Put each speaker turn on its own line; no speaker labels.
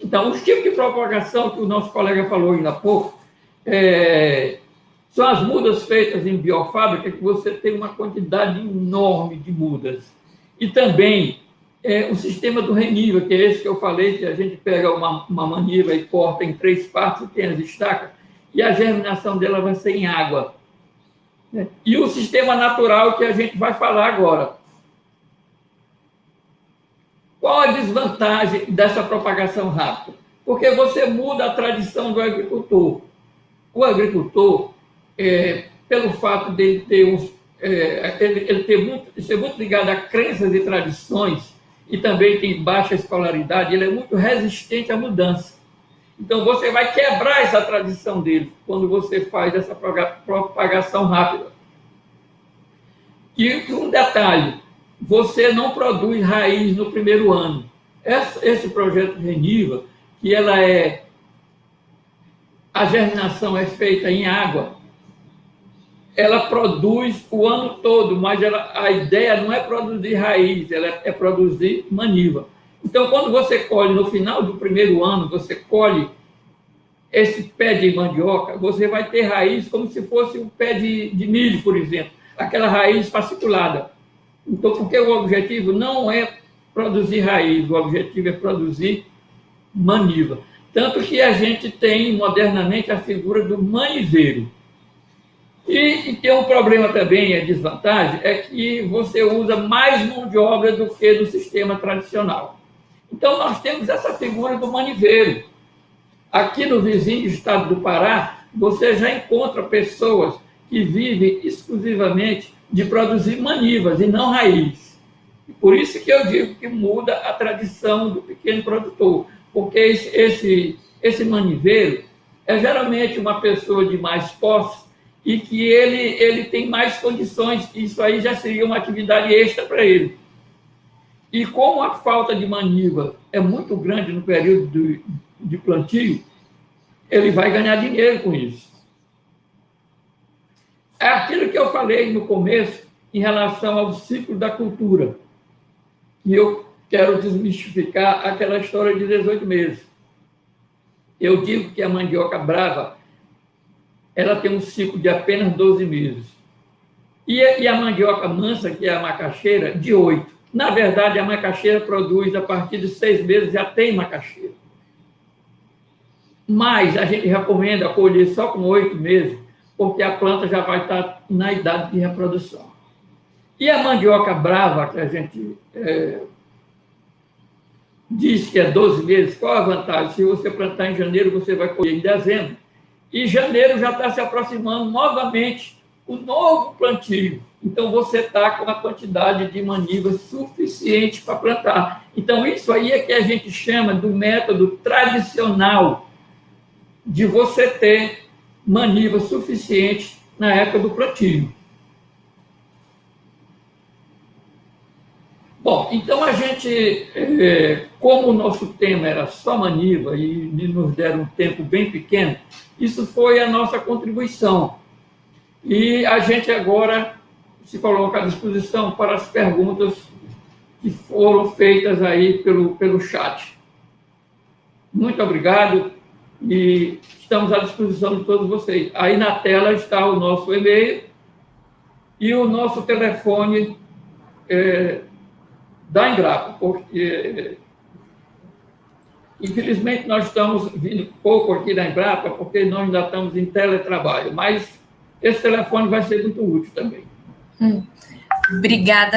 Então, os tipos de propagação que o nosso colega falou ainda há pouco, é, são as mudas feitas em biofábrica, que você tem uma quantidade enorme de mudas. E também é, o sistema do reniva, que é esse que eu falei, que a gente pega uma, uma e corta em três partes, tem as estacas, e a germinação dela vai ser em água. E o sistema natural que a gente vai falar agora. Qual a desvantagem dessa propagação rápida? Porque você muda a tradição do agricultor. O agricultor, é, pelo fato de ter uns, é, ele, ele ter muito, ser muito ligado a crenças e tradições, e também tem baixa escolaridade, ele é muito resistente à mudança. Então, você vai quebrar essa tradição dele quando você faz essa propagação rápida. E um detalhe, você não produz raiz no primeiro ano. Esse projeto Reniva, que ela é... A germinação é feita em água, ela produz o ano todo, mas ela, a ideia não é produzir raiz, ela é, é produzir maniva. Então, quando você colhe no final do primeiro ano, você colhe esse pé de mandioca, você vai ter raiz como se fosse um pé de, de milho, por exemplo, aquela raiz fasciculada. Então, porque o objetivo não é produzir raiz, o objetivo é produzir maniva. Tanto que a gente tem modernamente a figura do maniveiro. E, e, tem um problema também, a desvantagem, é que você usa mais mão de obra do que do sistema tradicional. Então, nós temos essa figura do maniveiro. Aqui no vizinho estado do Pará, você já encontra pessoas que vivem exclusivamente de produzir manivas e não raiz. Por isso que eu digo que muda a tradição do pequeno produtor, porque esse, esse, esse maniveiro é geralmente uma pessoa de mais posse e que ele, ele tem mais condições, isso aí já seria uma atividade extra para ele. E como a falta de maniva é muito grande no período de, de plantio, ele vai ganhar dinheiro com isso. É aquilo que eu falei no começo em relação ao ciclo da cultura. E eu quero desmistificar aquela história de 18 meses. Eu digo que a mandioca brava ela tem um ciclo de apenas 12 meses. E, a mandioca mansa, que é a macaxeira, de 8. Na verdade, a macaxeira produz a partir de seis meses, já tem macaxeira. Mas a gente recomenda colher só com oito meses, porque a planta já vai estar na idade de reprodução. E a mandioca brava, que a gente é, diz que é 12 meses, qual a vantagem? Se você plantar em janeiro, você vai colher em dezembro e janeiro já está se aproximando novamente o novo plantio. Então, você está com a quantidade de manivas suficiente para plantar. Então, isso aí é que a gente chama do método tradicional de você ter maniva suficiente na época do plantio. Bom, então a gente, é, como o nosso tema era só maniva e nos deram um tempo bem pequeno, isso foi a nossa contribuição. E a gente agora se coloca à disposição para as perguntas que foram feitas aí pelo, pelo chat. Muito obrigado e estamos à disposição de todos vocês. Aí na tela está o nosso e-mail e o nosso telefone é, da Embrapa, porque Infelizmente, nós estamos vindo pouco aqui da Embrapa, porque nós ainda estamos em teletrabalho, mas esse telefone vai ser muito útil também.
Hum. Obrigada,